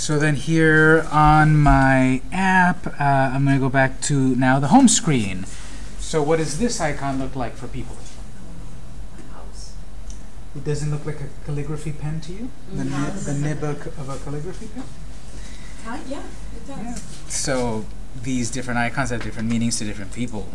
So then here on my app, uh, I'm going to go back to now the home screen. So what does this icon look like for people? It doesn't look like a calligraphy pen to you? The, Mm, nib, the nib of a calligraphy pen? Huh? Yeah, it does. Yeah. So these different icons have different meanings to different people.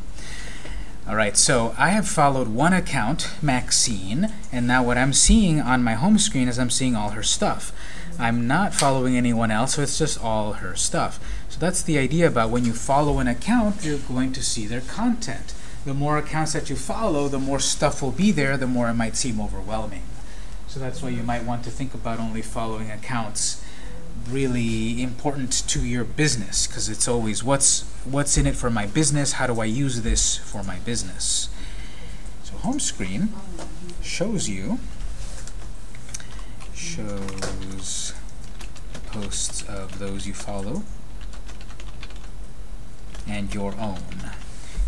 All right, so I have followed one account, Maxine, and now what I'm seeing on my home screen is I'm seeing all her stuff. I'm not following anyone else, so it's just all her stuff. So that's the idea about when you follow an account, you're going to see their content. The more accounts that you follow, the more stuff will be there, the more it might seem overwhelming. So that's why you might want to think about only following accounts really important to your business because it's always what's what's in it for my business how do I use this for my business so home screen shows you shows the posts of those you follow and your own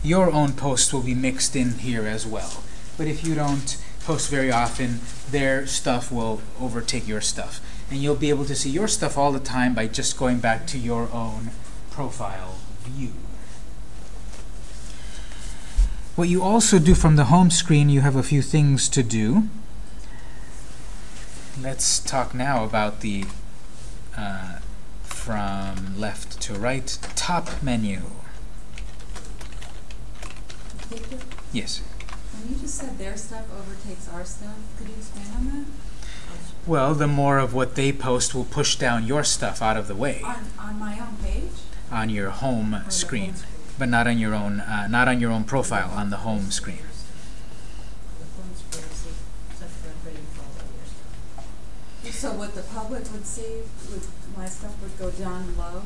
your own posts will be mixed in here as well but if you don't post very often their stuff will overtake your stuff and you'll be able to see your stuff all the time by just going back to your own profile view. What you also do from the home screen, you have a few things to do. Let's talk now about the uh, from left to right top menu. Victor, Yes. when you just said their stuff overtakes our stuff, could you expand on that? Well, the more of what they post will push down your stuff out of the way On, on my own page? on your home screen, home screen? but not on your own, uh, not on your own profile on the home screen. So what the public would see, would, my stuff would go down low?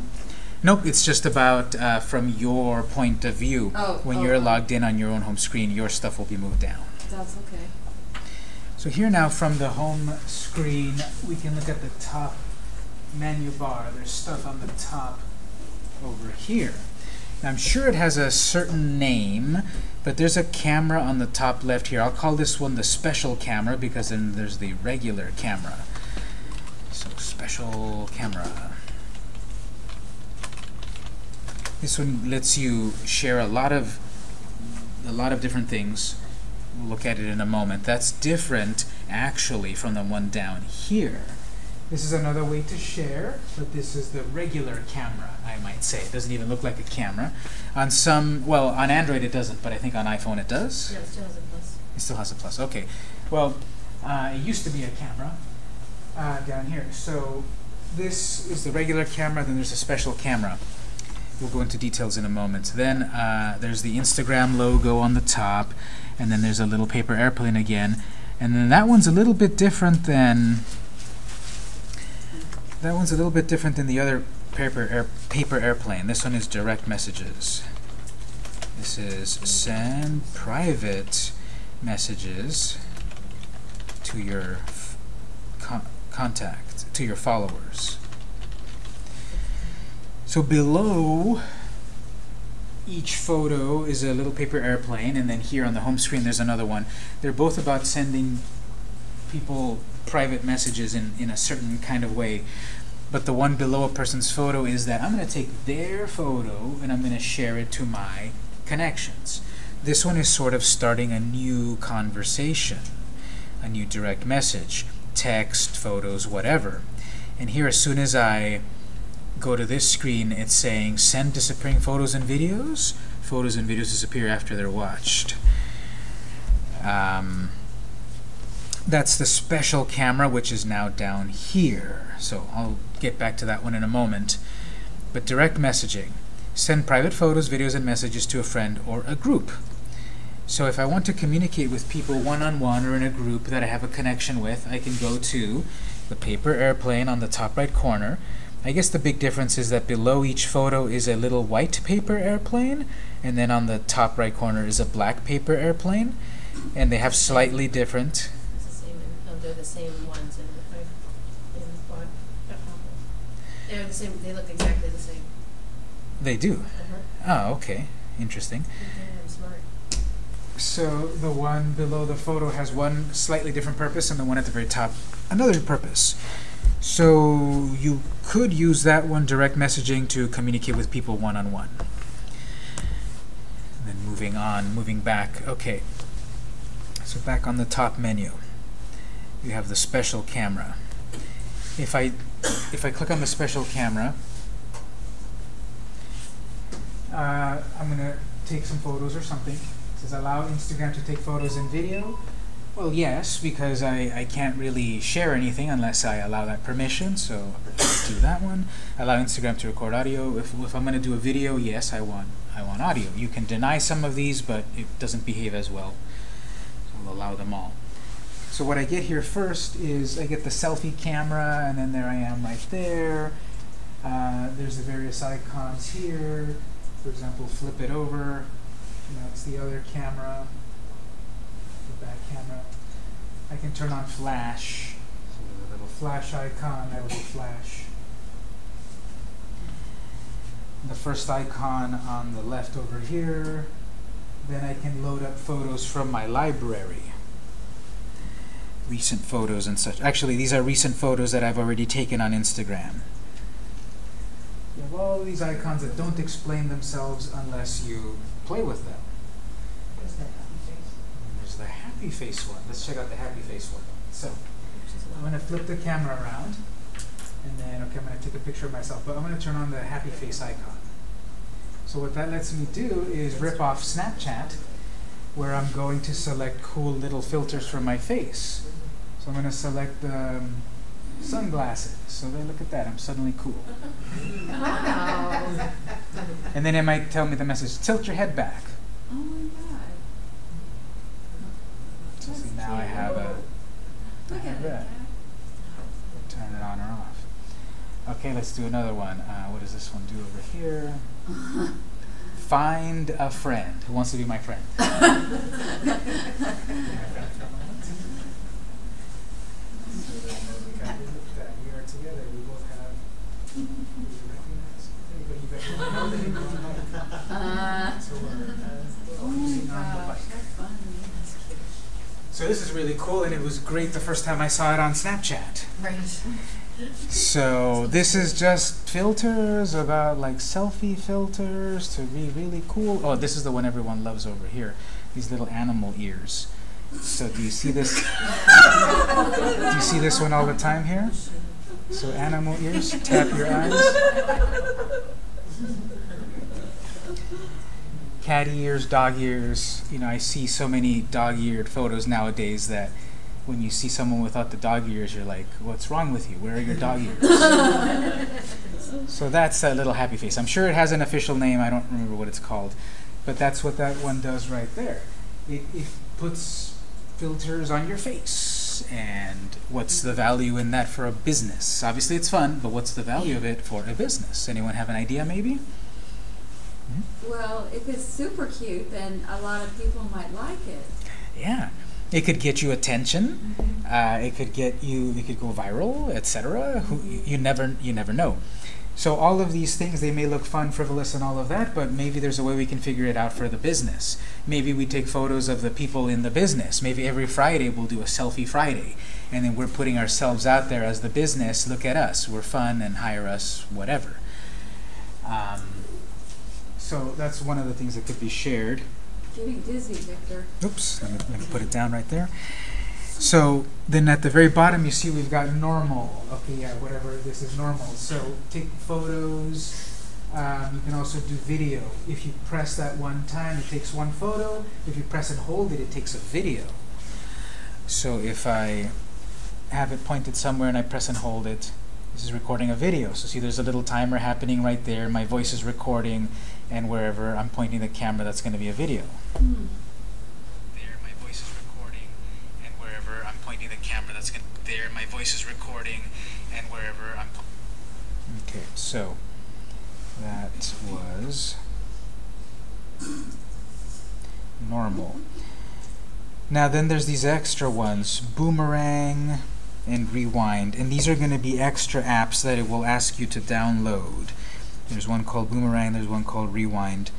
Nope, it's just about uh, from your point of view. Oh, When oh, you're oh. logged in on your own home screen, your stuff will be moved down. That's okay. So here now from the home screen, we can look at the top menu bar. There's stuff on the top over here. Now, I'm sure it has a certain name, but there's a camera on the top left here. I'll call this one the special camera because then there's the regular camera. So special camera. This one lets you share a lot of a lot of different things. We'll look at it in a moment. That's different, actually, from the one down here. This is another way to share, but this is the regular camera, I might say. It doesn't even look like a camera. On some, well, on Android it doesn't, but I think on iPhone it does. Yeah, it still has a plus. It still has a plus. Okay. Well, uh, it used to be a camera uh, down here. So this is the regular camera. Then there's a special camera. We'll go into details in a moment. Then uh, there's the Instagram logo on the top, and then there's a little paper airplane again. And then that one's a little bit different than that one's a little bit different than the other paper air, paper airplane. This one is direct messages. This is send private messages to your contact, to your followers. So below each photo is a little paper airplane, and then here on the home screen there's another one. They're both about sending people private messages in, in a certain kind of way. But the one below a person's photo is that I'm going to take their photo and I'm going to share it to my connections. This one is sort of starting a new conversation, a new direct message, text, photos, whatever. And here, as soon as I go to this screen, it's saying send disappearing photos and videos. Photos and videos disappear after they're watched. Um, that's the special camera, which is now down here. So I'll get back to that one in a moment. But direct messaging. Send private photos, videos, and messages to a friend or a group. So if I want to communicate with people one-on-one or in a group that I have a connection with, I can go to the paper airplane on the top right corner. I guess the big difference is that below each photo is a little white paper airplane, and then on the top right corner is a black paper airplane, and they have slightly different It's the same, in- oh, they're the same ones in the, in the. They're the same, they look exactly the same. They do. Uh-huh. Oh, okay. Interesting. Smart. So the one below the photo has one slightly different purpose, and the one at the very top another purpose. So you could use that one, direct messaging, to communicate with people one-on-one. Then moving on, moving back. Okay. So back on the top menu, you have the special camera. If I if I click on the special camera, uh, I'm gonna take some photos or something. Says allow Instagram to take photos and video. Well, yes, because I, I can't really share anything unless I allow that permission, so do that one. Allow Instagram to record audio. If, if I'm going to do a video, yes, I want I want audio. You can deny some of these, but it doesn't behave as well. So I'll allow them all. So what I get here first is I get the selfie camera, and then there I am right there. Uh, there's the various icons here. For example, flip it over. That's the other camera the back camera. I can turn on flash. So there's a little flash icon, that be flash. The first icon on the left over here. Then I can load up photos from my library. Recent photos and such. Actually, these are recent photos that I've already taken on Instagram. You have all these icons that don't explain themselves unless you play with them. There's that happy face. And there's the happy face one. Let's check out the happy face one. So I'm going to flip the camera around, and then okay, I'm going to take a picture of myself, but I'm going to turn on the happy face icon. So what that lets me do is rip off Snapchat, where I'm going to select cool little filters for my face. So I'm going to select the um, sunglasses. So then look at that, I'm suddenly cool. Wow. And then it might tell me the message, tilt your head back. Oh my god. So see, That's now I have a Look have at that. turn it on or off. Okay, let's do another one. Uh, what does this one do over here? Find a friend who wants to be my friend. We are together. We both have. Uh, oh my gosh, that's funny. So this is really cool, and it was great the first time I saw it on Snapchat. Right. So this is just filters about like selfie filters to be really cool. Oh, this is the one everyone loves over here. These little animal ears. So do you see this? do you see this one all the time here? So animal ears, tap your eyes. Cat ears, dog ears. You know, I see so many dog-eared photos nowadays that when you see someone without the dog ears, you're like, "What's wrong with you? Where are your dog ears?" so that's that little happy face. I'm sure it has an official name. I don't remember what it's called, but that's what that one does right there. It, it puts filters on your face, and what's the value in that for a business? Obviously, it's fun, but what's the value of it for a business? Anyone have an idea, maybe? Well, if it's super cute, then a lot of people might like it. Yeah. It could get you attention. Uh, it could get you. It could go viral, etc. You never you never know. So all of these things they may look fun, frivolous, and all of that, but maybe there's a way we can figure it out for the business. Maybe we take photos of the people in the business. Maybe every Friday we'll do a selfie Friday, and then we're putting ourselves out there as the business. Look at us. We're fun and hire us, whatever. Um, so that's one of the things that could be shared. Getting dizzy, Victor. Oops, let me, let me put it down right there. So then at the very bottom, you see we've got normal. Okay, yeah, whatever this is normal. So take photos. Um, you can also do video. If you press that one time, it takes one photo. If you press and hold it, it takes a video. So if I have it pointed somewhere and I press and hold it, this is recording a video. So see, there's a little timer happening right there. My voice is recording, and wherever I'm pointing the camera, that's going to be a video. Hmm. There, my voice is recording, and wherever I'm pointing the camera, that's going to. There, my voice is recording, and wherever I'm. Okay, so that was normal. Now, then there's these extra ones boomerang and rewind, and these are going to be extra apps that it will ask you to download. There's one called Boomerang, there's one called Rewind.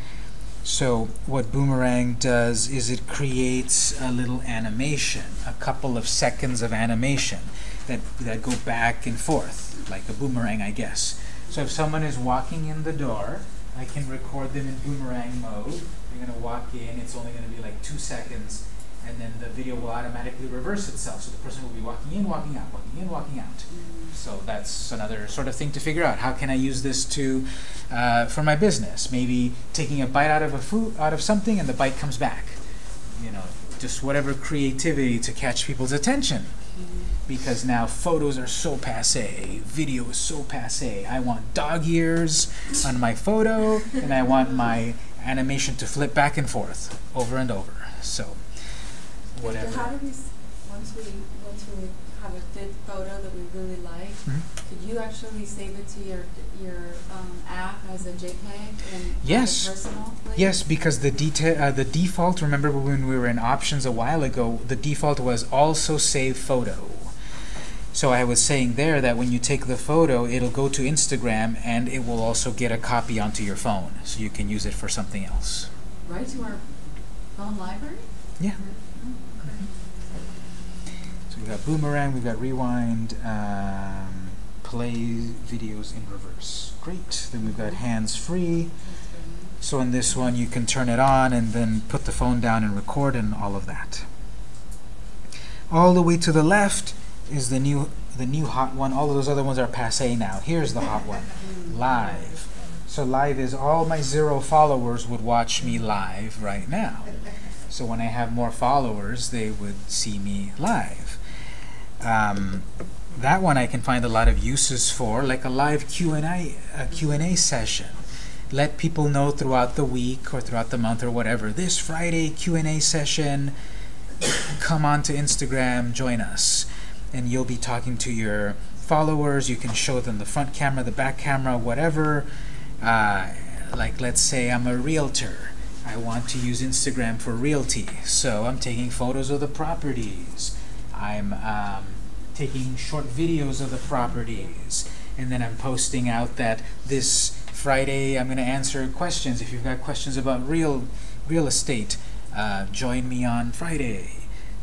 So what Boomerang does is it creates a little animation, a couple of seconds of animation. that, that go back and forth, like a boomerang, I guess. So if someone is walking in the door, I can record them in boomerang mode. They're gonna walk in, it's only gonna be like two seconds, and then the video will automatically reverse itself. So the person will be walking in, walking out, walking in, walking out. So that's another sort of thing to figure out. How can I use this to, uh, for my business? Maybe taking a bite out of a food, out of something, and the bite comes back. You know, just whatever creativity to catch people's attention. Because now photos are so passe, video is so passe. I want dog ears on my photo, and I want my animation to flip back and forth over and over. So, So how do we, s- once we, once we have a good photo that we really like, Mhm. could you actually save it to your, your, um, app as a JPEG and Yes. personal? Yes, because the deta- uh, the default. Remember when we were in options a while ago, the default was also save photo. So I was saying there that when you take the photo, it'll go to Instagram and it will also get a copy onto your phone, so you can use it for something else. Right to our phone library? Yeah. Okay. So we've got boomerang, we've got rewind, um, play videos in reverse. Great. Then we've got hands free. So in this one, you can turn it on and then put the phone down and record and all of that. All the way to the left is the new the new hot one. All of those other ones are passe now. Here's the hot one, live. So live is all my zero followers would watch me live right now. So when I have more followers, they would see me live. Um, that one I can find a lot of uses for, like a live Q&A, Q&A session. Let people know throughout the week or throughout the month or whatever. This Friday Q&A session, come on to Instagram, join us. And you'll be talking to your followers. You can show them the front camera, the back camera, whatever. Uh, like let's say I'm a realtor. I want to use Instagram for realty. So I'm taking photos of the properties. I'm um, taking short videos of the properties. And then I'm posting out that this Friday I'm going to answer questions. If you've got questions about real real estate, uh, join me on Friday.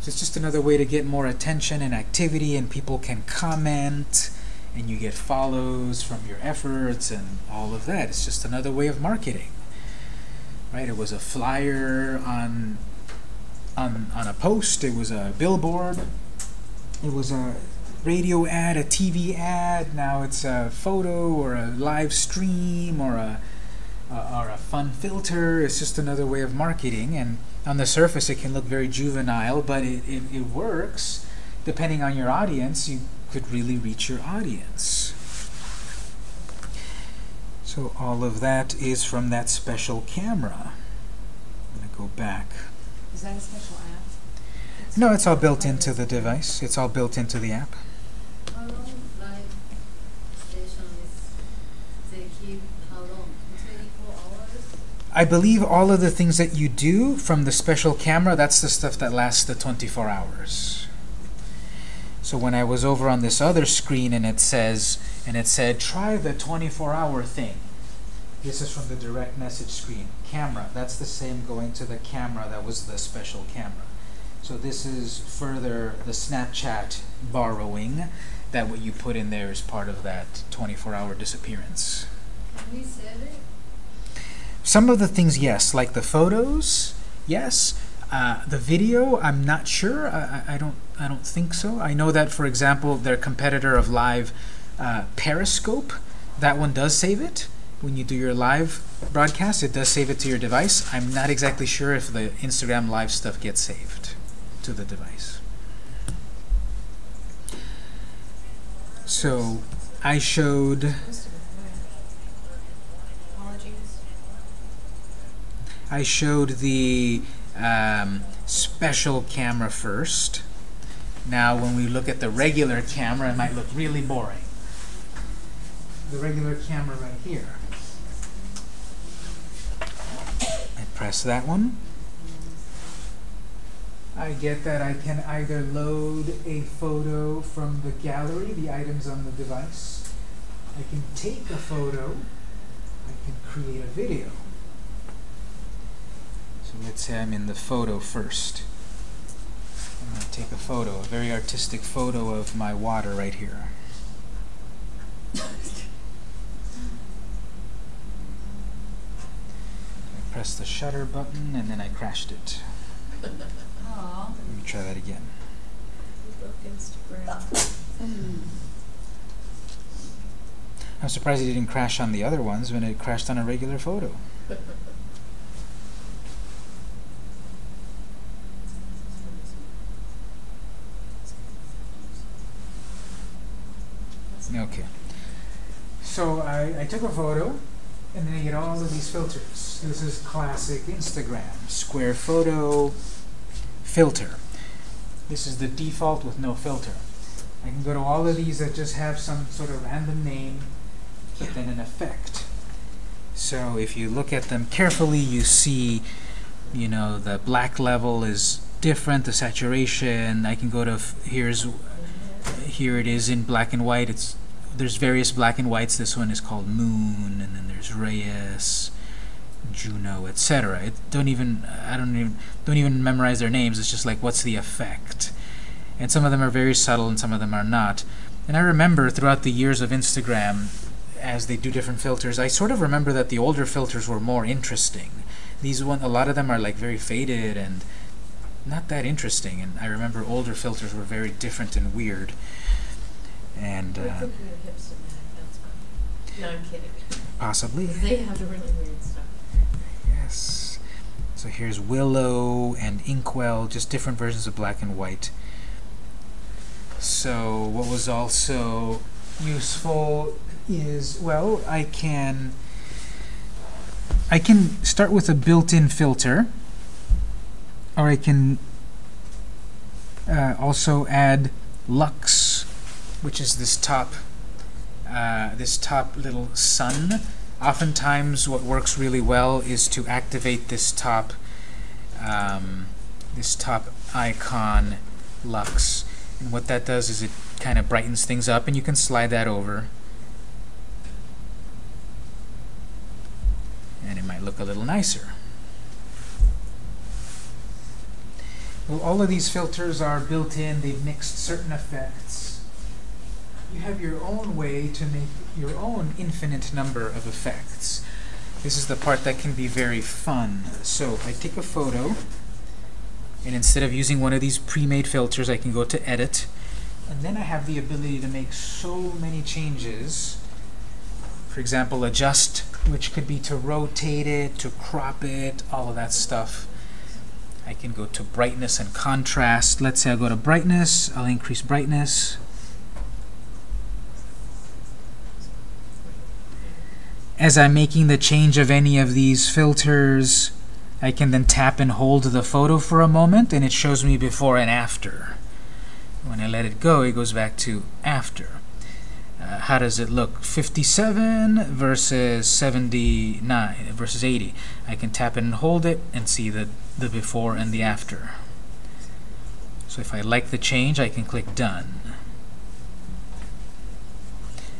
So it's just another way to get more attention and activity, and people can comment, and you get follows from your efforts and all of that. It's just another way of marketing. Right? It was a flyer on on on a post. It was a billboard. It was a radio ad, a TV ad. Now it's a photo or a live stream or a uh, or a fun filter. It's just another way of marketing. And on the surface, it can look very juvenile, but it, it, it works. Depending on your audience, you could really reach your audience. So all of that is from that special camera. I'm going to go back. Is that a special? No, it's all built into the device. It's all built into the app. How long live station is they keep how long? Twenty four hours? I believe all of the things that you do from the special camera, that's the stuff that lasts the 24 hours. So when I was over on this other screen and it says, and it said, try the 24 hour thing. This is from the direct message screen. Camera, that's the same going to the camera that was the special camera. So this is further the Snapchat borrowing that what you put in there is part of that 24 hour disappearance. Can we save it? Some of the things, yes, like the photos, yes. Uh, the video, I'm not sure. I, I I don't. I don't think so. I know that, for example, their competitor of live, uh, Periscope, that one does save it when you do your live broadcast. It does save it to your device. I'm not exactly sure if the Instagram live stuff gets saved to the device. So, I showed. I showed the um, special camera first. Now, when we look at the regular camera, it might look really boring. The regular camera right here. I press that one. I get that I can either load a photo from the gallery, the items on the device. I can take a photo. I can create a video. So let's say I'm in the photo first. I'm going to take a photo, a very artistic photo of my water right here. I pressed the shutter button and then I crashed it. Let me try that again. Instagram. Mm. I'm surprised it didn't crash on the other ones when it crashed on a regular photo. Okay. So I, I took a photo, and then I get all of these filters. This is classic Instagram. Square photo, filter. This is the default with no filter. I can go to all of these that just have some sort of random name, but then an effect. So if you look at them carefully, you see, you know, the black level is different, the saturation. I can go to, here's here it is in black and white. It's there's various black and whites. This one is called Moon, and then there's Reyes, Juno, etc. It don't even I don't even don't even memorize their names. It's just like what's the effect, and some of them are very subtle, and some of them are not. And I remember throughout the years of Instagram, as they do different filters, I sort of remember that the older filters were more interesting. These one, a lot of them are like very faded and not that interesting. And I remember older filters were very different and weird. And uh, think we're hipster mad, that's fine. No, I'm kidding. possibly, they have the really weird stuff. Yes. So here's Willow and Inkwell, just different versions of black and white. So what was also useful is well, I can I can start with a built-in filter, or I can uh, also add lux, which is this top uh, this top little sun. Oftentimes, what works really well is to activate this top um, this top icon lux, and what that does is it kind of brightens things up, and you can slide that over. and it might look a little nicer. Well, all of these filters are built in, they've mixed certain effects. You have your own way to make your own infinite number of effects. This is the part that can be very fun. So I take a photo, and instead of using one of these pre-made filters, I can go to Edit, and then I have the ability to make so many changes. For example, adjust, which could be to rotate it, to crop it, all of that stuff. I can go to brightness and contrast. Let's say I go to brightness, I'll increase brightness. As I'm making the change of any of these filters, I can then tap and hold the photo for a moment, and it shows me before and after. When I let it go, it goes back to after. Uh, how does it look? 57 versus 79 versus 80. I can tap and hold it and see the, the before and the after. So if I like the change, I can click Done.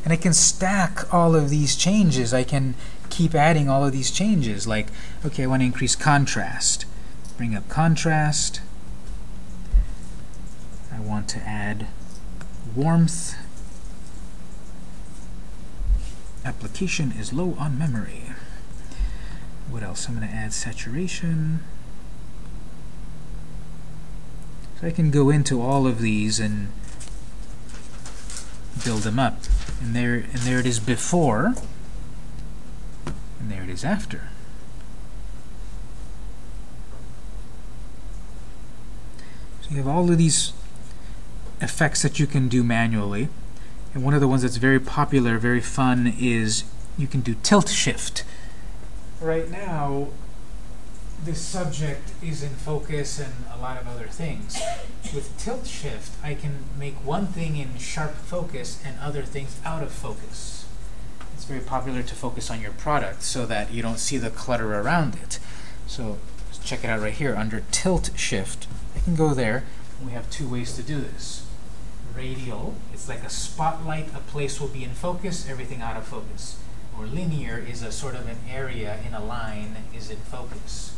And I can stack all of these changes. I can keep adding all of these changes. Like, okay, I want to increase contrast. Bring up contrast. I want to add warmth. Application is low on memory. What else? I'm going to add saturation. So I can go into all of these and build them up. And there, and there it is before, and there it is after. So you have all of these effects that you can do manually. And one of the ones that's very popular, very fun, is you can do tilt shift. Right now, this subject is in focus and a lot of other things. With tilt shift, I can make one thing in sharp focus and other things out of focus. It's very popular to focus on your product so that you don't see the clutter around it. So check it out right here under tilt shift. I can go there. We have two ways to do this. Radial, it's like a spotlight, a place will be in focus, everything out of focus. Or linear is a sort of an area in a line is in focus.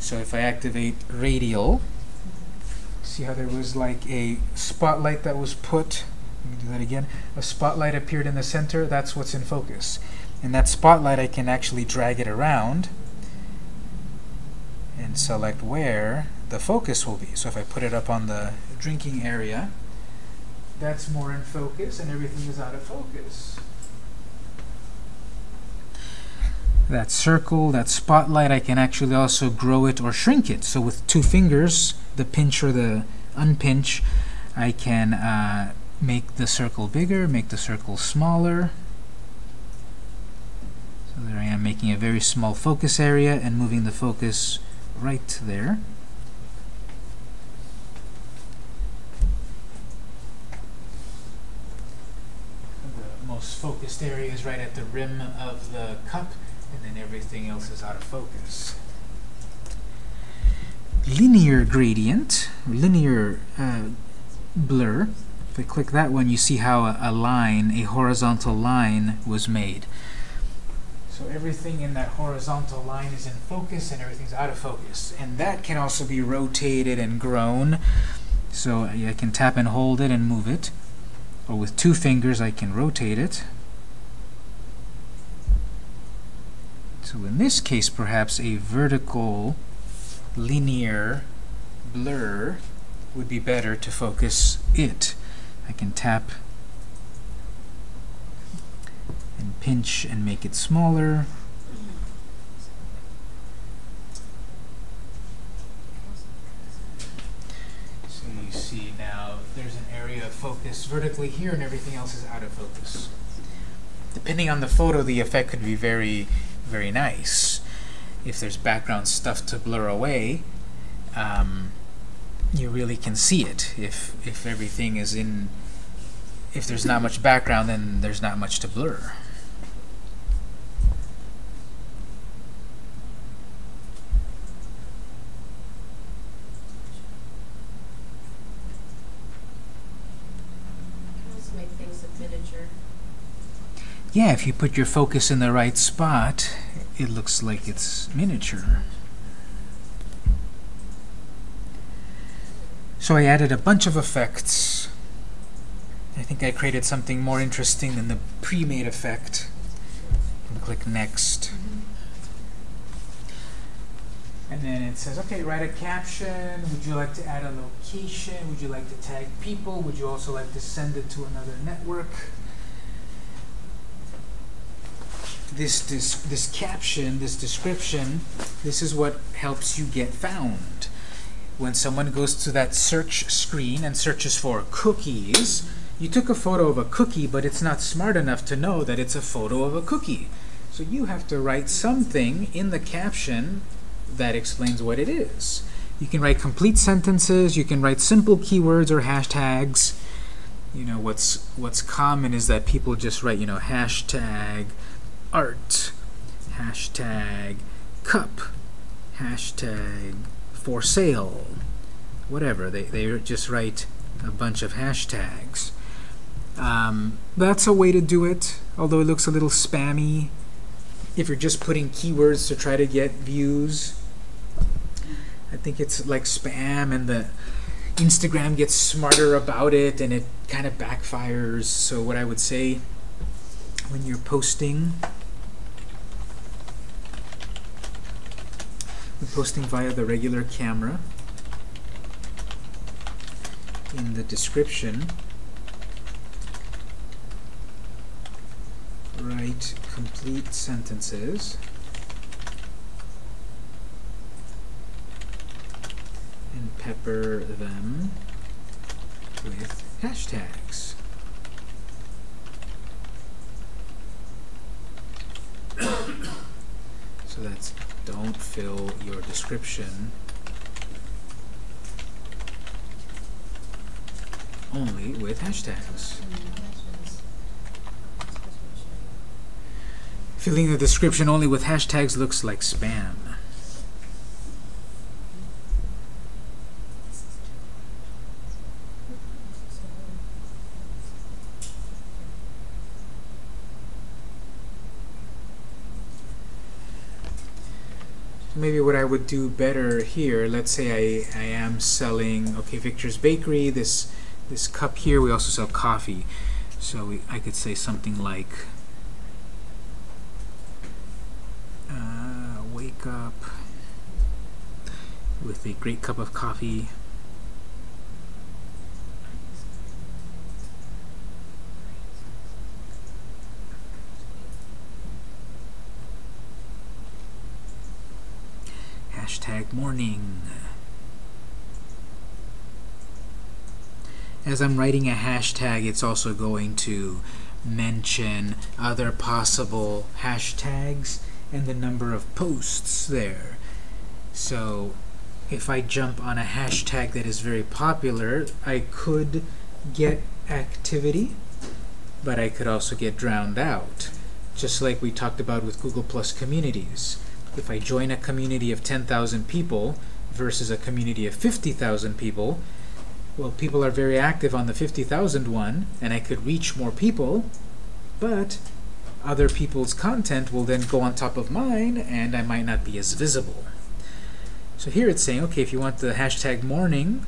So if I activate radial, See how there was like a spotlight that was put? Let me do that again. A spotlight appeared in the center. That's what's in focus. And that spotlight, I can actually drag it around and select where the focus will be. So if I put it up on the drinking area, that's more in focus and everything is out of focus. That circle, that spotlight, I can actually also grow it or shrink it. So with two fingers, the pinch or the unpinch, I can uh, make the circle bigger, make the circle smaller. So there I am making a very small focus area and moving the focus right there. The most focused area is right at the rim of the cup, and then everything else is out of focus. Linear gradient, linear uh, blur. If I click that one, you see how a, a line, a horizontal line, was made. So everything in that horizontal line is in focus and everything's out of focus. And that can also be rotated and grown. So I can tap and hold it and move it. Or with two fingers I can rotate it. So in this case perhaps a vertical linear blur would be better to focus it. I can tap and pinch and make it smaller. So you see now there's an area of focus vertically here and everything else is out of focus. Depending on the photo, the effect could be very, very nice. If there's background stuff to blur away, um, you really can see it. If, if everything is in, if there's not much background, then there's not much to blur. Can also make things look miniature. Yeah, if you put your focus in the right spot, it looks like it's miniature. So I added a bunch of effects. I think I created something more interesting than the pre-made effect. And click Next. Mm-hmm. And then it says, okay, write a caption. Would you like to add a location? Would you like to tag people? Would you also like to send it to another network? This, this, this caption, this description, this is what helps you get found. When someone goes to that search screen and searches for cookies, you took a photo of a cookie, but it's not smart enough to know that it's a photo of a cookie. So you have to write something in the caption that explains what it is. You can write complete sentences, you can write simple keywords or hashtags. You know, what's what's common is that people just write, you know, hashtag art, hashtag cup, hashtag for sale, whatever. They, they just write a bunch of hashtags. Um, that's a way to do it, although it looks a little spammy. If you're just putting keywords to try to get views, I think it's like spam and the Instagram gets smarter about it and it kind of backfires. So what I would say when you're posting Posting via the regular camera. In the description, write complete sentences and pepper them with hashtags. so that's don't fill your description only with hashtags. Filling the description only with hashtags looks like spam. Maybe what I would do better here, let's say I, I am selling, okay, Victor's Bakery, this this cup here, we also sell coffee. So we, I could say something like, uh, wake up with a great cup of coffee. Hashtag morning. As I'm writing a hashtag, it's also going to mention other possible hashtags and the number of posts there. So if I jump on a hashtag that is very popular, I could get activity, but I could also get drowned out. Just like we talked about with Google Plus communities. If I join a community of 10,000 people versus a community of 50,000 people, well, people are very active on the 50,000 one, and I could reach more people, but other people's content will then go on top of mine, and I might not be as visible. So here it's saying, okay, if you want the hashtag morning,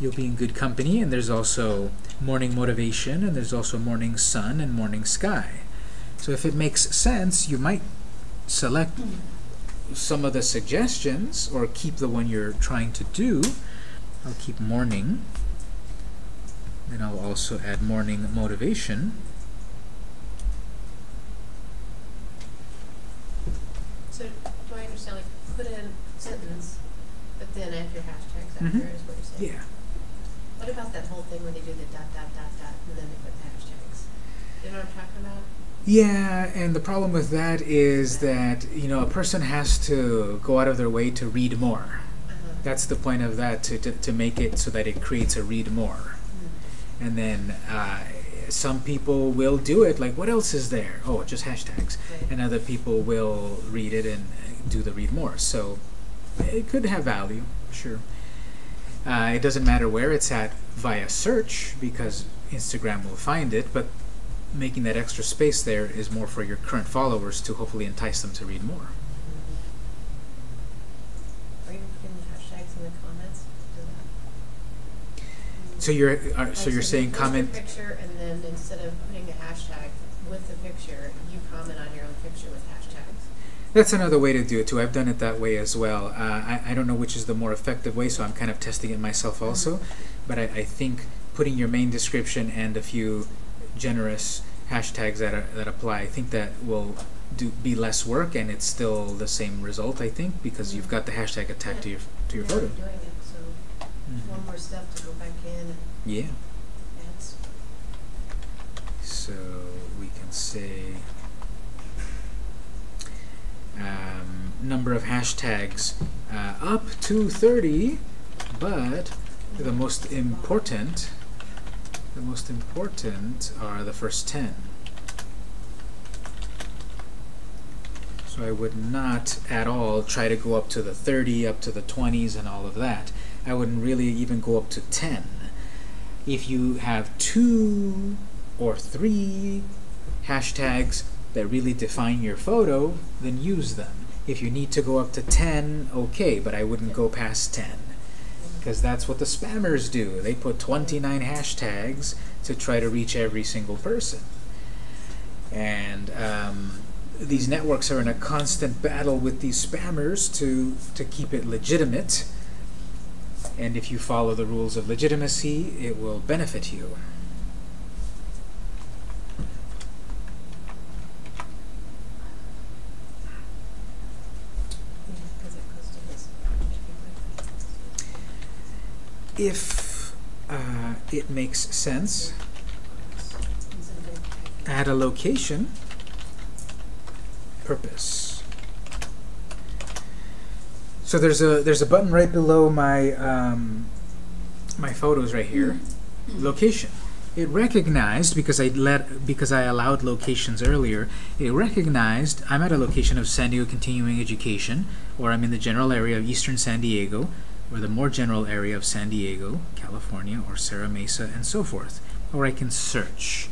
you'll be in good company, and there's also morning motivation, and there's also morning sun and morning sky. So if it makes sense, you might select some of the suggestions, or keep the one you're trying to do. I'll keep morning. Then I'll also add morning motivation. So, do I understand, like, put in sentence, but then add your hashtags after, Mhm. is what you're saying? Yeah. What about that whole thing where they do the dot, dot, dot, dot, and then they put the hashtags? You know what I'm talking about? Yeah, and the problem with that is that, you know, a person has to go out of their way to read more. That's the point of that, to, to, to make it so that it creates a read more. Hmm. And then uh, some people will do it, like, what else is there? Oh, just hashtags. Right. And other people will read it and do the read more. So it could have value, sure. Uh, it doesn't matter where it's at via search because Instagram will find it, but making that extra space there is more for your current followers to hopefully entice them to read more. Or even putting the hashtags in the comments. So you're uh, so you're saying comment. picture, and then instead of putting a hashtag with the picture, you comment on your own picture with hashtags. That's another way to do it too. I've done it that way as well. Uh, I, I don't know which is the more effective way, so I'm kind of testing it myself also. But I, I think putting your main description and a few generous hashtags that are, that apply, I think that will do be less work and it's still the same result. I think because you've got the hashtag attacked to your to your photo. doing it, so Mhm. one more step to go back in Yeah. So we can say um, number of hashtags uh, up to 30, but the most important, the most important are the first 10. So I would not at all try to go up to the 30, up to the 20s and all of that. I wouldn't really even go up to 10. If you have two or three hashtags that really define your photo, then use them. If you need to go up to 10, okay, but I wouldn't go past 10. Because that's what the spammers do. They put 29 hashtags to try to reach every single person. And um, these networks are in a constant battle with these spammers to, to keep it legitimate. And if you follow the rules of legitimacy, it will benefit you. Yeah, because it goes to his. If uh, it makes sense, add a location, purpose. So there's a there's a button right below my um, my photos right here, location. It recognized because I let because I allowed locations earlier. It recognized I'm at a location of San Diego Continuing Education, or I'm in the general area of Eastern San Diego, or the more general area of San Diego, California, or Serra Mesa, and so forth. Or I can search.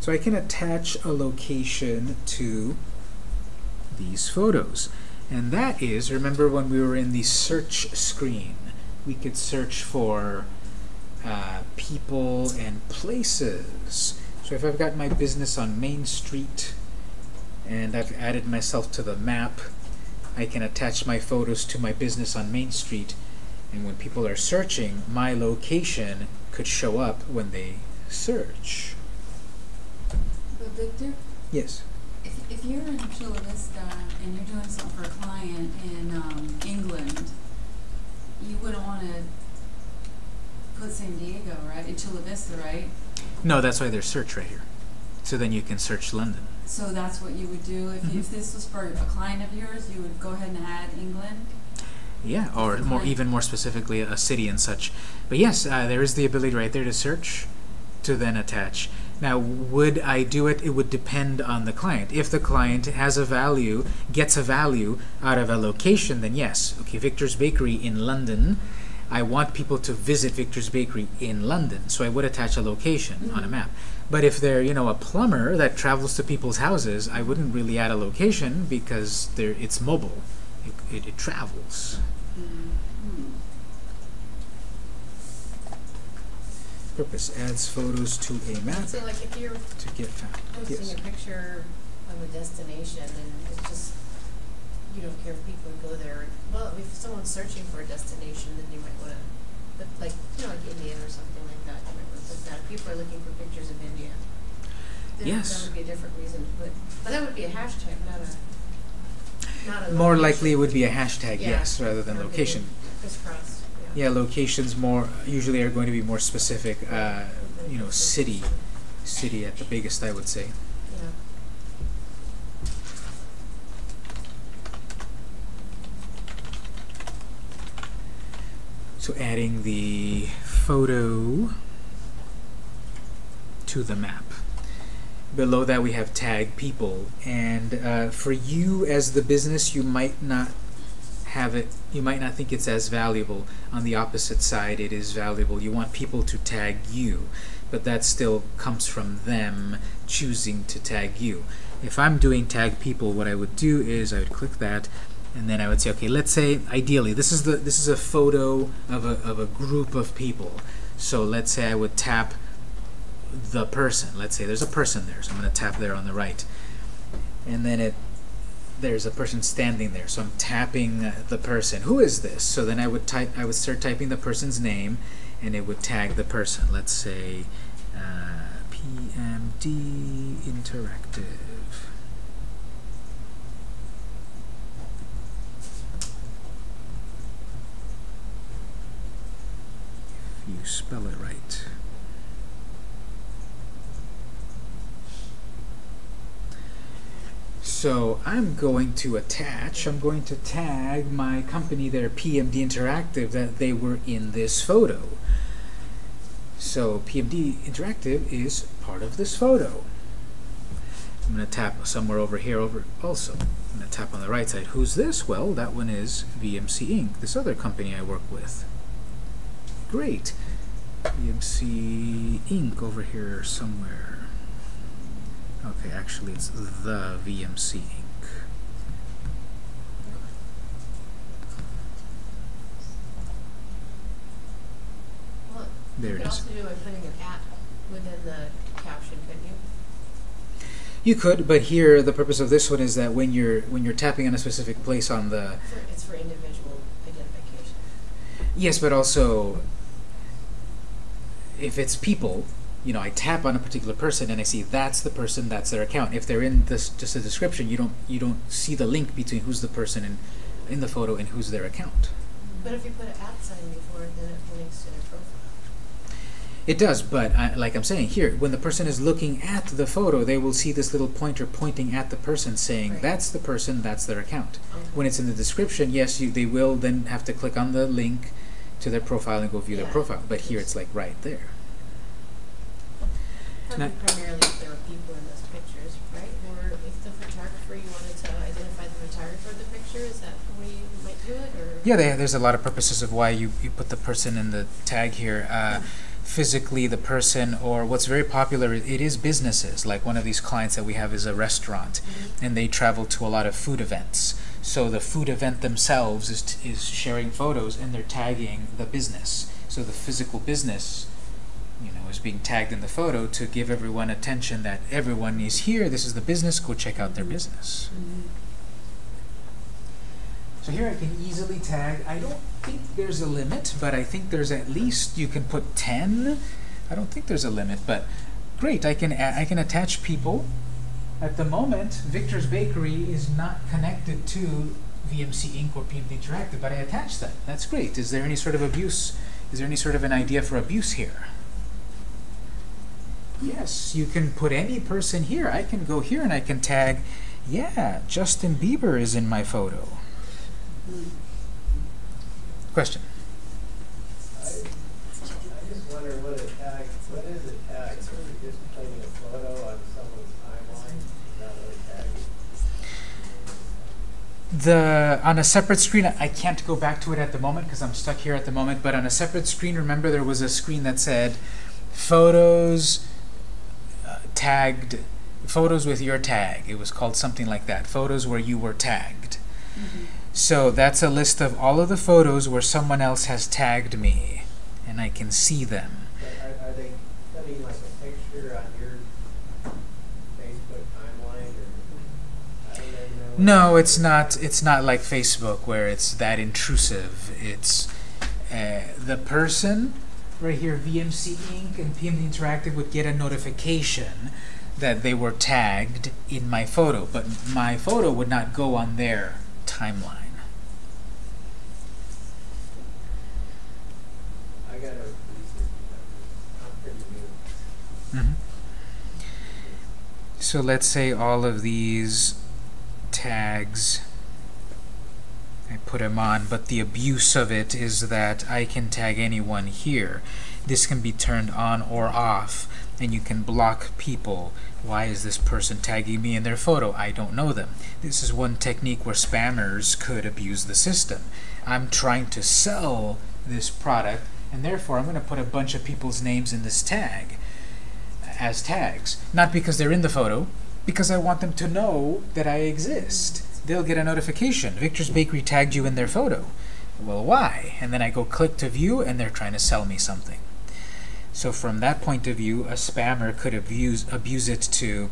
So I can attach a location to these photos. And that is, remember when we were in the search screen, we could search for uh, people and places. So if I've got my business on Main Street and I've added myself to the map, I can attach my photos to my business on Main Street. And when people are searching, my location could show up when they search. But Victor, Yes. if, if you're in Chula Vista and you're doing something for a client in, um, England, you wouldn't wanna put San Diego, right, in Chula Vista, right? No, that's why there's search right here. So then you can search London. So that's what you would do, if, you- if Mhm. this was for a client of yours, you would go ahead and add England? Yeah, or more, even more specifically, a city and such. But yes, uh, there is the ability right there to search, to then attach. Now, would I do it? It would depend on the client. If the client has a value, gets a value out of a location, then yes. Okay, Victor's Bakery in London. I want people to visit Victor's Bakery in London, so I would attach a location on a Mhm. map. But if they're, you know, a plumber that travels to people's houses, I wouldn't really add a location because they're, it's mobile. It, it, it travels. Purpose adds photos to a map So like if you're to get found. posting Yes. a picture of a destination and it's just, you don't care if people go there. Well, if someone's searching for a destination, then you might wanna, put like, you know, like India or something like that, you might wanna put that. If People are looking for pictures of India. Then Yes. that would be a different reason to put, but that would be a hashtag, not a More likely it would be a hashtag, Yeah. yes, rather than location. Yeah. Yeah, locations more usually are going to be more specific. Uh, you know, city, city at the biggest, I would say. Yeah. So adding the photo to the map. Below that we have tag people, and uh, for you as the business, you might not have it. You might not think it's as valuable. On the opposite side, it is valuable. You want people to tag you, but that still comes from them choosing to tag you. If I'm doing tag people, what I would do is I would click that, and then I would say, okay, let's say ideally this is the this is a photo of a of a group of people. So let's say I would tap the person. Let's say there's a person there, so I'm going to tap there on the right, and then it there's a person standing there. So I'm tapping the person. Who is this? So then I would type. I would start typing the person's name, and it would tag the person. Let's say uh, PMD Interactive. If you spell it right. So I'm going to attach, I'm going to tag my company there, PMD Interactive, that they were in this photo. So PMD Interactive is part of this photo. I'm going to tap somewhere over here over also. I'm going to tap on the right side. Who's this? Well, that one is VMC Inc., this other company I work with. Great. VMC Inc. over here somewhere. Okay, actually it's the VMC Inc. Well, There you could also do by putting an at within the caption, couldn't you? You could, but here the purpose of this one is that when you're when you're tapping on a specific place on the For, it's for individual identification. yes, but also if it's people, you know, I tap on a particular person and I see that's the person, that's their account. If they're in this just a description, you don't you don't see the link between who's the person in in the photo and who's their account. But if you put an at sign before it, then it links to their profile. It does, but I, like I'm saying here, when the person is looking at the photo, they will see this little pointer pointing at the person saying, Right. that's the person, that's their account. Okay. When it's in the description, yes, you, they will then have to click on the link to their profile and go view their profile. But here it's like right there. Primarily if there were people in those pictures, right? Or if the photographer, you wanted to identify the photographer of the picture, is that the way you might do it, or? Yeah, they, there's a lot of purposes of why you, you put the person in the tag here. Uh, physically, the person, or what's very popular, it is businesses. Like one of these clients that we have is a restaurant. Mhm. and they travel to a lot of food events. So the food event themselves is, t- is sharing photos and they're tagging the business. So the physical business, being tagged in the photo to give everyone attention that everyone is here. This is the business. Go check out their business. Mhm. So here I can easily tag. I don't think there's a limit, but I think there's at least you can put 10. I don't think there's a limit, but great. I can I can attach people. At the moment, Victor's Bakery is not connected to VMC Inc. or PMD Interactive, but I attach them. That's great. Is there any sort of abuse? Is there any sort of an idea for abuse here? Yes, you can put any person here. I can go here and I can tag, yeah, Justin Bieber is in my photo. Question. I, I just wonder what a tag, what is a tag? Is it just putting a photo on someone's timeline? That what a? The on a separate screen, I can't go back to it at the moment because I'm stuck here at the moment. But on a separate screen, remember there was a screen that said photos tagged, photos with your tag. It was called something like that. Photos where you were tagged. Mhm. So that's a list of all of the photos where someone else has tagged me, and I can see them. Are, are they putting like a picture on your Facebook timeline or? I don't even know. No, it's not. It's not like Facebook where it's that intrusive. It's uh, the person right here, VMC Inc. and PMD Interactive would get a notification that they were tagged in my photo, but my photo would not go on their timeline. I gotta research that. I'm pretty new. Mhm. So let's say all of these tags, I put them on, but the abuse of it is that I can tag anyone here. This can be turned on or off, and you can block people. Why is this person tagging me in their photo? I don't know them. This is one technique where spammers could abuse the system. I'm trying to sell this product, and therefore I'm going to put a bunch of people's names in this tag as tags. Not because they're in the photo, because I want them to know that I exist. They'll get a notification. Victor's Bakery tagged you in their photo. Well, why? And then I go click to view, and they're trying to sell me something. So from that point of view, a spammer could abuse abuse it to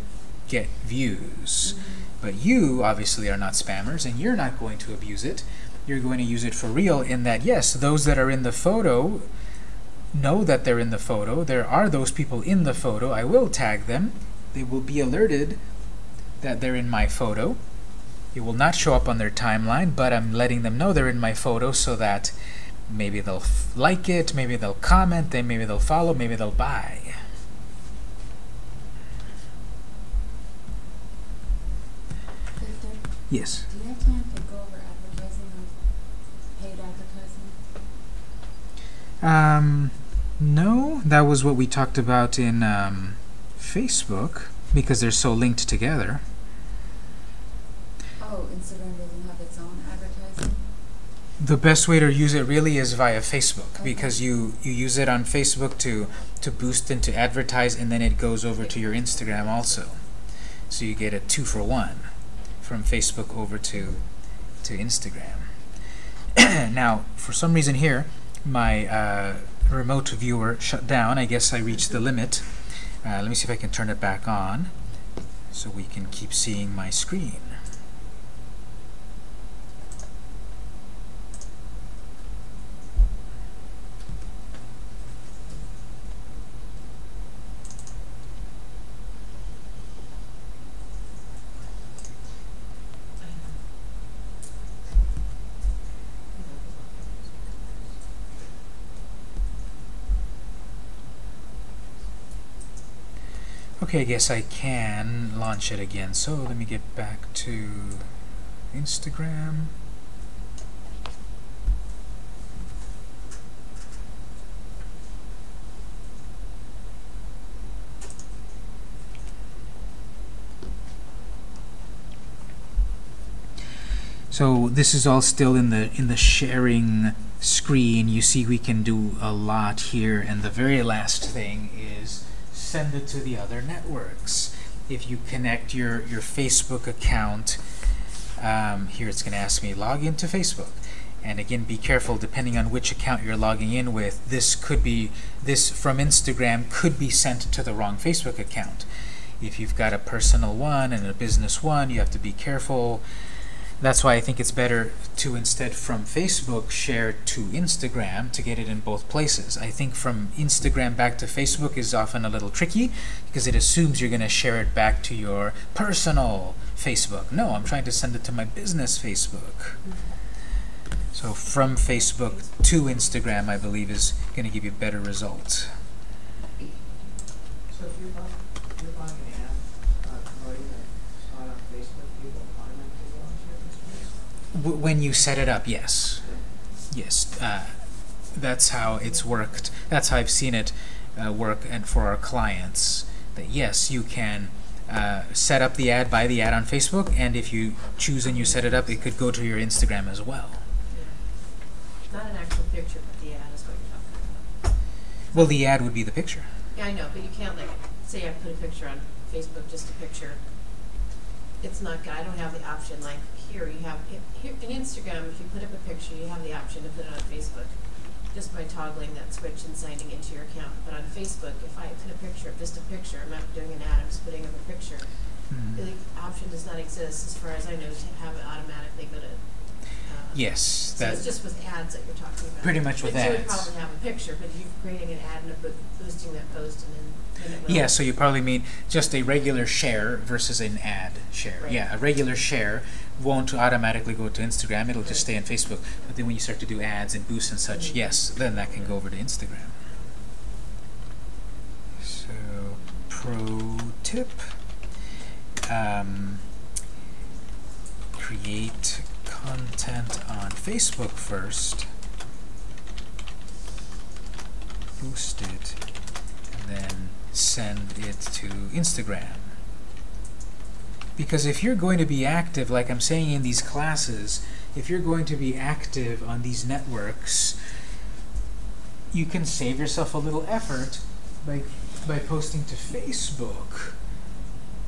get views. But you obviously are not spammers, and you're not going to abuse it. You're going to use it for real in that, yes, those that are in the photo know that they're in the photo. There are those people in the photo. I will tag them. They will be alerted that they're in my photo. It will not show up on their timeline, but I'm letting them know they're in my photo so that maybe they'll f- like it, maybe they'll comment, then maybe they'll follow, maybe they'll buy. Victor, Yes. do you have time to go over advertising on paid advertising? Um, no, that was what we talked about in um, Facebook because they're so linked together. Oh, Instagram doesn't have its own advertising? The best way to use it really is via Facebook Okay. because you, you use it on Facebook to, to boost and to advertise and then it goes over to your Instagram also. So you get a two for one from Facebook over to, to Instagram. now, for some reason here, my uh, remote viewer shut down. I guess I reached the limit. Uh, let me see if I can turn it back on so we can keep seeing my screen. Okay, I guess I can launch it again. So let me get back to Instagram. So this is all still in the in the sharing screen. You see we can do a lot here and the very last thing is send it to the other networks. If you connect your, your Facebook account Um, here it's going to ask me log into Facebook. And again, be careful depending on which account you're logging in with. This could be, this from Instagram could be sent to the wrong Facebook account. If you've got a personal one and a business one, you have to be careful. That's why I think it's better to instead from Facebook share to Instagram to get it in both places. I think from Instagram back to Facebook is often a little tricky because it assumes you're going to share it back to your personal Facebook. No, I'm trying to send it to my business Facebook. So from Facebook to Instagram, I believe, is going to give you better results. So if you're buying, you're buying an ad, uh, promoting a spot on Facebook, people automatically go and share this W when you set it up, yes. Yes. Uh, that's how it's worked. That's how I've seen it uh, work and for our clients. That yes, you can uh, set up the ad, buy the ad on Facebook, and if you choose and you set it up, it could go to your Instagram as well. Yeah. Not an actual picture, but the ad is what you're talking about. Well, the ad would be the picture. Yeah, I know, but you can't like, say I put a picture on Facebook, just a picture. It's not, good. I don't have the option, like, here you have, here, in Instagram, if you put up a picture, you have the option to put it on Facebook. Just by toggling that switch and signing into your account. But on Facebook, if I put a picture, just a picture, I'm not doing an ad, I'm just putting up a picture. Mhm. The option does not exist, as far as I know, to have it automatically go to, uh. Yes, So it's just with ads that you're talking about. Pretty much with But You would probably have a picture, but you're creating an ad and boosting that post and then, then. Yeah, so you probably mean just a regular share versus an ad share. Right. Yeah, a regular share won't automatically go to Instagram, it'll just stay on Facebook. But then when you start to do ads and boosts and such, yes, then that can go over to Instagram. So, pro tip. Um, create content on Facebook first. Boost it and then send it to Instagram. Because if you're going to be active, like I'm saying in these classes, if you're going to be active on these networks, you can save yourself a little effort by, by posting to Facebook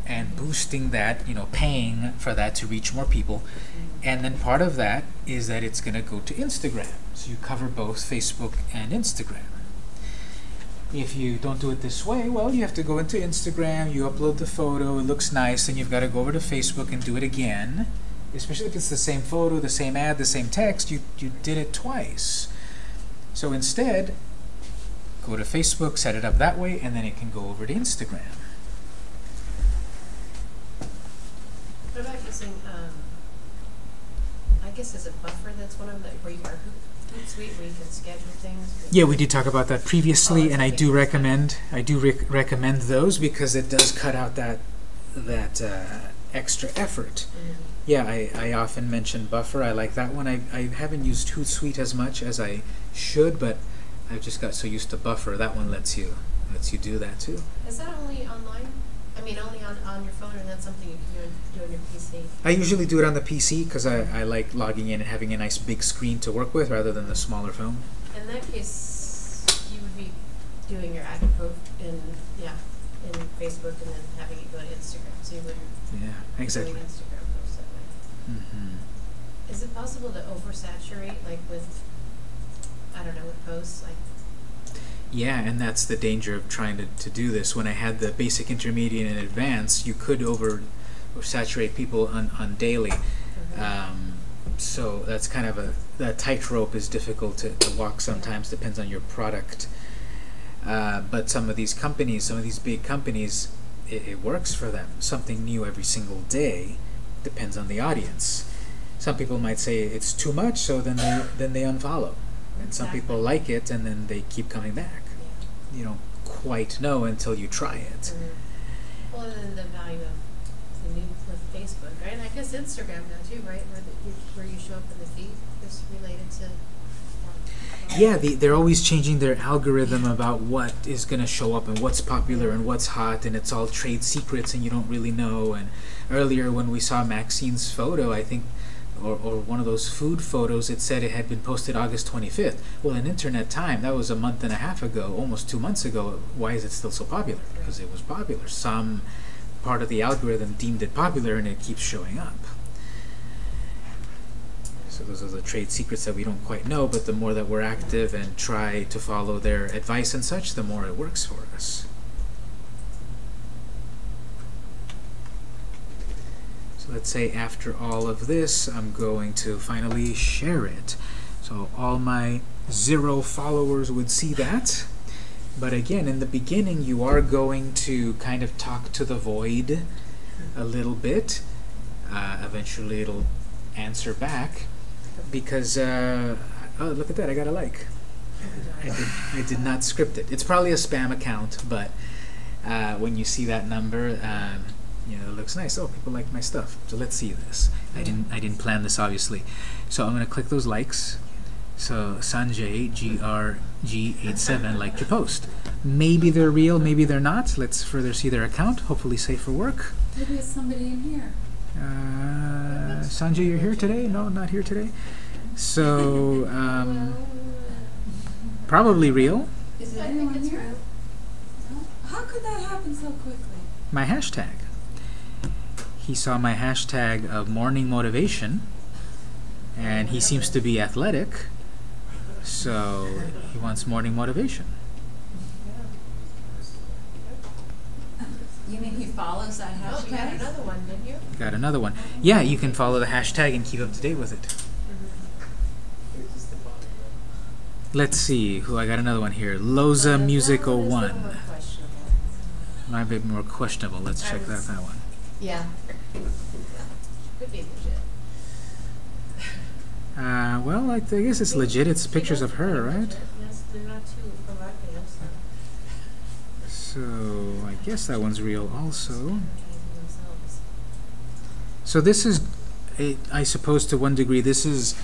and boosting that, you know, paying for that to reach more people. And then part of that is that it's going to go to Instagram. So you cover both Facebook and Instagram. If you don't do it this way, well, you have to go into Instagram, you upload the photo, it looks nice, then you've got to go over to Facebook and do it again. Especially if it's the same photo, the same ad, the same text, you, you did it twice. So instead, go to Facebook, set it up that way, and then it can go over to Instagram. What about using, um, I guess is it Buffer that's one of them, where you are Hoot- Hootsuite, where you can schedule things? Yeah, we did talk about that previously, Oh, and I do recommend I do rec- recommend those because it does cut out that that uh, extra effort. Mhm. Yeah, I, I often mention Buffer. I like that one. I, I haven't used Hootsuite as much as I should, but I've just got so used to Buffer. That one lets you lets you do that too. Is that only online? I mean, only on, on your phone, or that's something you can do on, do on your PC? I usually do it on the PC because I, I like logging in and having a nice big screen to work with rather than the smaller phone. In that case, you would be doing your ad in, yeah, in Facebook and then having it go to Instagram, so you wouldn't Yeah, exactly. doing Instagram posts that way. hmm Is it possible to oversaturate, like with, I don't know, with posts, like, Yeah, and that's the danger of trying to, to do this. When I had the basic, intermediate, and advanced, you could over saturate people on, on daily. Um, so that's kind of a that tightrope is difficult to, to walk sometimes. Depends on your product. Uh, but some of these companies, some of these big companies, it, it works for them. Something new every single day depends on the audience. Some people might say it's too much, so then they then they unfollow. And some people like it, and then they keep coming back. You don't quite know until you try it. Mhm. Well, and then the value of the new with Facebook, right? And I guess Instagram now too, right? Where the, you, where you show up in the feed is related to. Yeah, the, they're always changing their algorithm about what is going to show up and what's popular and what's hot, and it's all trade secrets, and you don't really know. And earlier, when we saw Maxine's photo, I think, or, or one of those food photos, it said it had been posted August 25th. Well, in internet time, that was a month and a half ago, almost two months ago. Why is it still so popular? Because it was popular. Some part of the algorithm deemed it popular, and it keeps showing up. So those are the trade secrets that we don't quite know, but the more that we're active and try to follow their advice and such, the more it works for us. Let's say after all of this, I'm going to finally share it. So all my zero followers would see that. But again, in the beginning, you are going to kind of talk to the void a little bit. Uh, eventually, it'll answer back because, uh, oh, look at that, I got a like. I did, I did not script it. It's probably a spam account, but uh, when you see that number, um, you know, it looks nice. Oh, people like my stuff. So let's see this. I didn't, I didn't plan this obviously. So I'm going to click those likes. So Sanjay GRG87 liked your post. Maybe they're real, maybe they're not. Let's further see their account. Hopefully safe for work. Maybe it's somebody in here. Uh, Sanjay, you're here today? No, not here today. So um, probably real. Is it anyone here? No? How could that happen so quickly? My hashtag. He saw my hashtag of morning motivation, and he seems to be athletic, so he wants morning motivation. You mean he follows that Oh, you got hashtag? another one, didn't you? Got another one. Yeah, you can follow the hashtag and keep up to date with it. It's just the bottom of Let's see who I got another one here. Loza that Music oh one is a little 01. more questionable. Might be more questionable. Let's I check that that one. Yeah. Could be legit. Uh, well, I, I guess it's legit. It's pictures of her, right? Yes, they're not too provocative, so. So I guess that one's real also. So this is, it, I suppose, to one degree, this is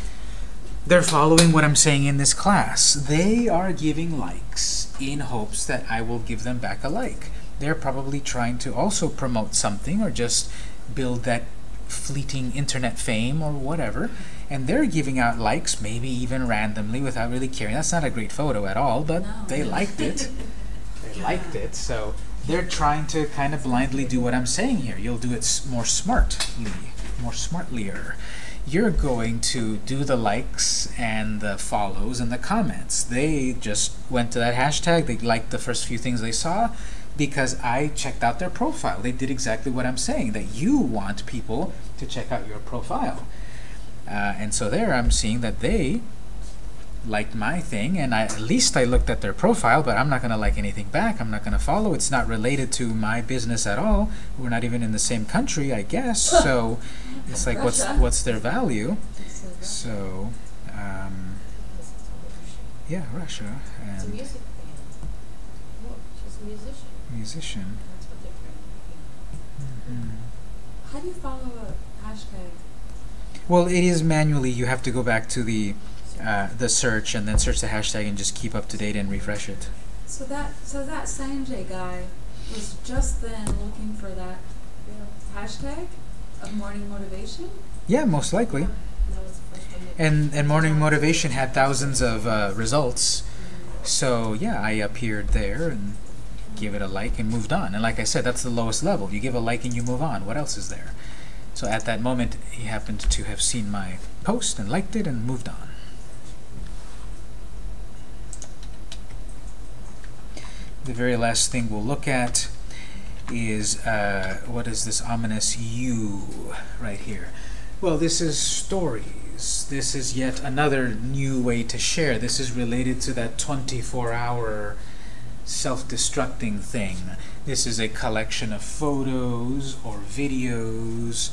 they're following what I'm saying in this class. They are giving likes in hopes that I will give them back a like. They're probably trying to also promote something or just build that fleeting internet fame or whatever. And they're giving out likes, maybe even randomly without really caring. That's not a great photo at all, but No. they liked it. they liked it. So they're trying to kind of blindly do what I'm saying here. You'll do it more smartly, more smartlier. You're going to do the likes and the follows and the comments. They just went to that hashtag. They liked the first few things they saw because I checked out their profile. They did exactly what I'm saying, that you want people to check out your profile. Uh, and so there I'm seeing that they liked my thing, and I, at least I looked at their profile, but I'm not going to like anything back. I'm not going to follow. It's not related to my business at all. We're not even in the same country, I guess. So it's like, what's what's their value? This is Russia. So, um, yeah, Russia and music band. Look, she's a musician. Musician. That's what they're trying to Mhm. How do you follow a hashtag? Well, it is manually. You have to go back to the uh, the search and then search the hashtag and just keep up to date and refresh it. So that so that Sanjay guy was just then looking for that hashtag of morning motivation. Yeah, most likely. That was the first one that- And and morning motivation had thousands of uh, results. So yeah, I appeared there and gave it a like and moved on. And like I said, that's the lowest level. You give a like and you move on. What else is there? So at that moment, he happened to have seen my post and liked it and moved on. The very last thing we'll look at is uh, what is this ominous U right here? Well, this is stories. This is yet another new way to share. This is related to that 24-hour self-destructing thing. This is a collection of photos or videos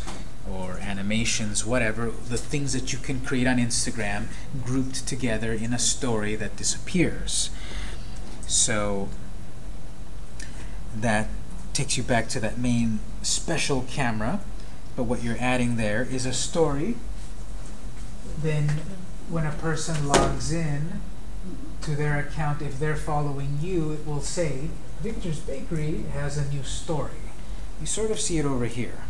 or animations, whatever, the things that you can create on Instagram grouped together in a story that disappears. So that takes you back to that main special camera, but what you're adding there is a story. Then when a person logs in to their account, if they're following you, it will say, Victor's Bakery has a new story. You sort of see it over here.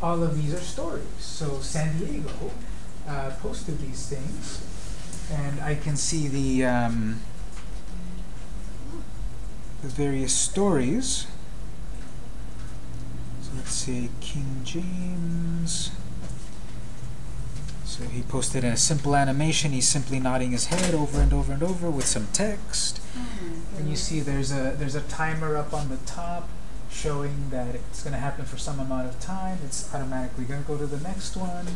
All of these are stories. So San Diego uh, posted these things, and I can see the um, the various stories. So let's say King James. So he posted in a simple animation. He's simply nodding his head over and over and over with some text. Oh my And you see there's a there's a timer up on the top showing that it's going to happen for some amount of time. It's automatically going to go to the next one.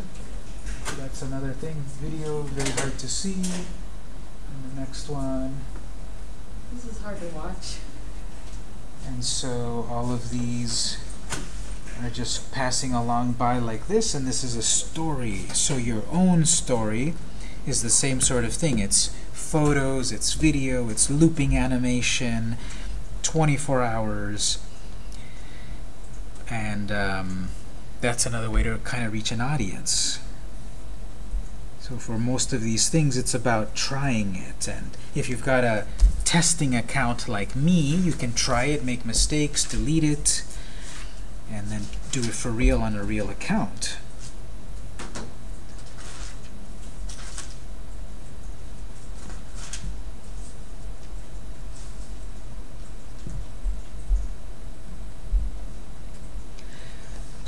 So that's another thing. Video very hard to see. And the next one. This is hard to watch. And so all of these are just passing along by like this, and this is a story. So your own story is the same sort of thing. It's photos, it's video, it's looping animation, 24 hours. And um, that's another way to kind of reach an audience. So for most of these things, it's about trying it. And if you've got a testing account like me, you can try it, make mistakes, delete it, and then do it for real on a real account.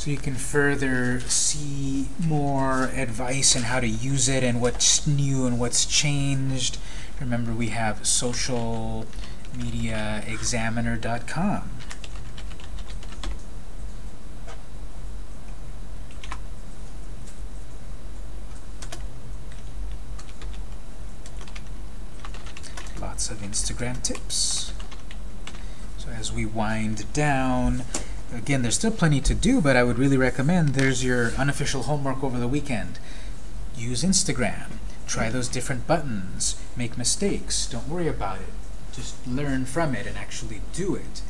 So you can further see more advice on how to use it and what's new and what's changed. Remember, we have socialmediaexaminer.com. Lots of Instagram tips. So as we wind down, again, there's still plenty to do, but I would really recommend there's your unofficial homework over the weekend. Use Instagram. Try those different buttons. Make mistakes. Don't worry about it. Just learn from it and actually do it.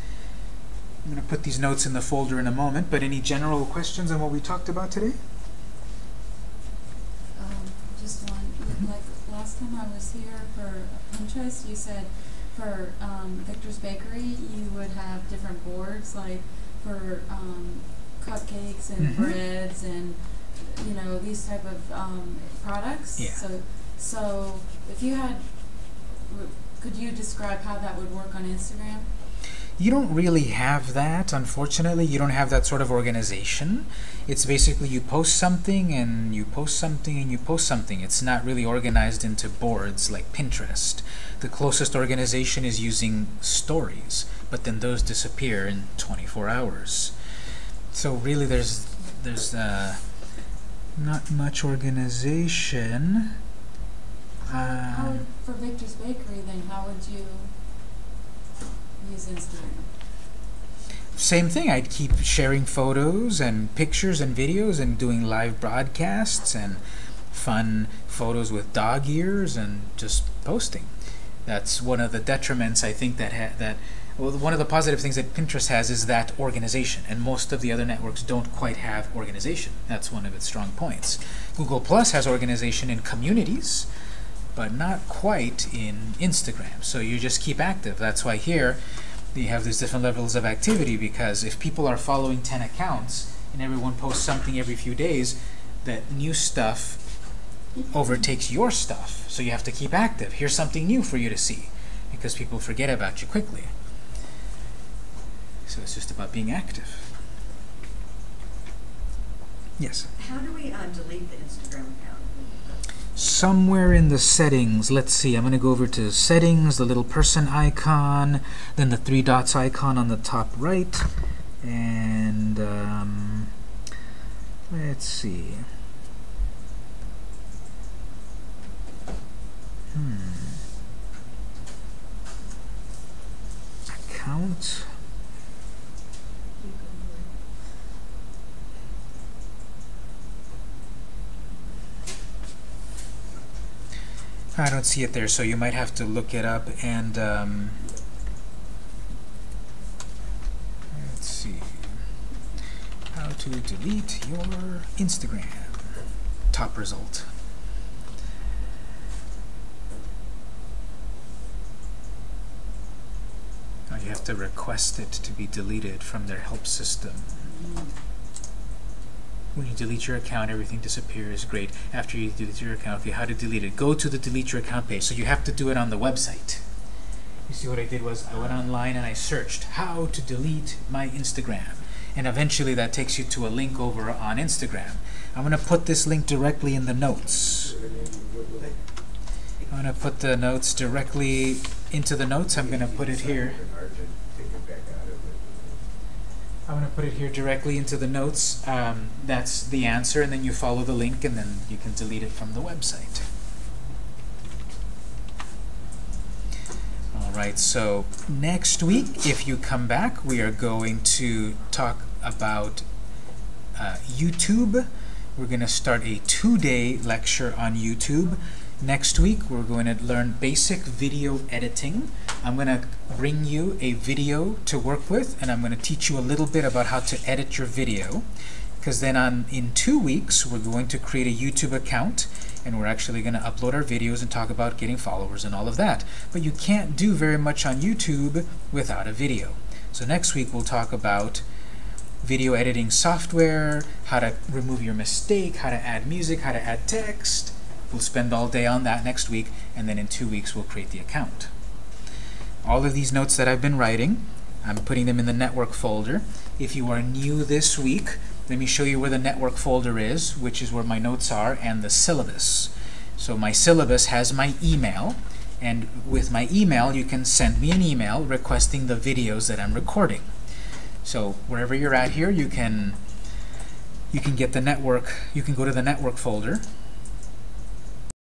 I'm going to put these notes in the folder in a moment, but any general questions on what we talked about today? Um, just one, Mhm. like, last time I was here for Pinterest, you said for, um, Victor's Bakery, you would have different boards, like, for, um, cupcakes and Mhm. breads and, you know, these type of, um, products. Yeah. So, so if you had, w- could you describe how that would work on Instagram? You don't really have that, unfortunately. You don't have that sort of organization. It's basically you post something and you post something and you post something. It's not really organized into boards like Pinterest. The closest organization is using stories, but then those disappear in 24 hours. So really there's there's uh, not much organization. How, Um, for Victor's Bakery, then how would you use Instagram? Same thing. I'd keep sharing photos and pictures and videos and doing live broadcasts and fun photos with dog ears and just posting. That's one of the detriments I think that ha- that well, one of the positive things that Pinterest has is that organization, and most of the other networks don't quite have organization. That's one of its strong points. Google Plus has organization in communities, but not quite in Instagram. So you just keep active. That's why here you have these different levels of activity because if people are following 10 accounts and everyone posts something every few days, that new stuff overtakes your stuff. So you have to keep active. Here's something new for you to see because people forget about you quickly. So it's just about being active. Yes. How do we uh, delete the Instagram account? somewhere in the settings, let's see, I'm going to go over to settings, the little person icon, then the three dots icon on the top right, and um, let's see. Hmm. Account. I don't see it there, so you might have to look it up and um, let's see how to delete your Instagram top result. Oh, you have to request it to be deleted from their help system. When you delete your account, everything disappears. Great. After you delete your account, okay, how to delete it? Go to the delete your account page. So you have to do it on the website. You see what I did was I went online and I searched how to delete my Instagram. And eventually that takes you to a link over on Instagram. I'm going to put this link directly in the notes. I'm going to put the notes directly into the notes. I'm going to put it here. I'm going to put it here directly into the notes. Um, that's the answer, and then you follow the link, and then you can delete it from the website. All right, so next week, if you come back, we are going to talk about uh, YouTube. We're going to start a two-day lecture on YouTube. Next week, we're going to learn basic video editing. I'm going to bring you a video to work with, and I'm going to teach you a little bit about how to edit your video. Because then on in two weeks, we're going to create a YouTube account, and we're actually going to upload our videos and talk about getting followers and all of that. But you can't do very much on YouTube without a video. So next week, we'll talk about video editing software, how to remove your mistake, how to add music, how to add text. We'll spend all day on that next week, and then in two weeks we'll create the account. All of these notes that I've been writing, I'm putting them in the network folder. If you are new this week, let me show you where the network folder is, which is where my notes are, and the syllabus. So my syllabus has my email, and with my email you can send me an email requesting the videos that I'm recording. So wherever you're at here, you can you can get the network, you can go to the network folder,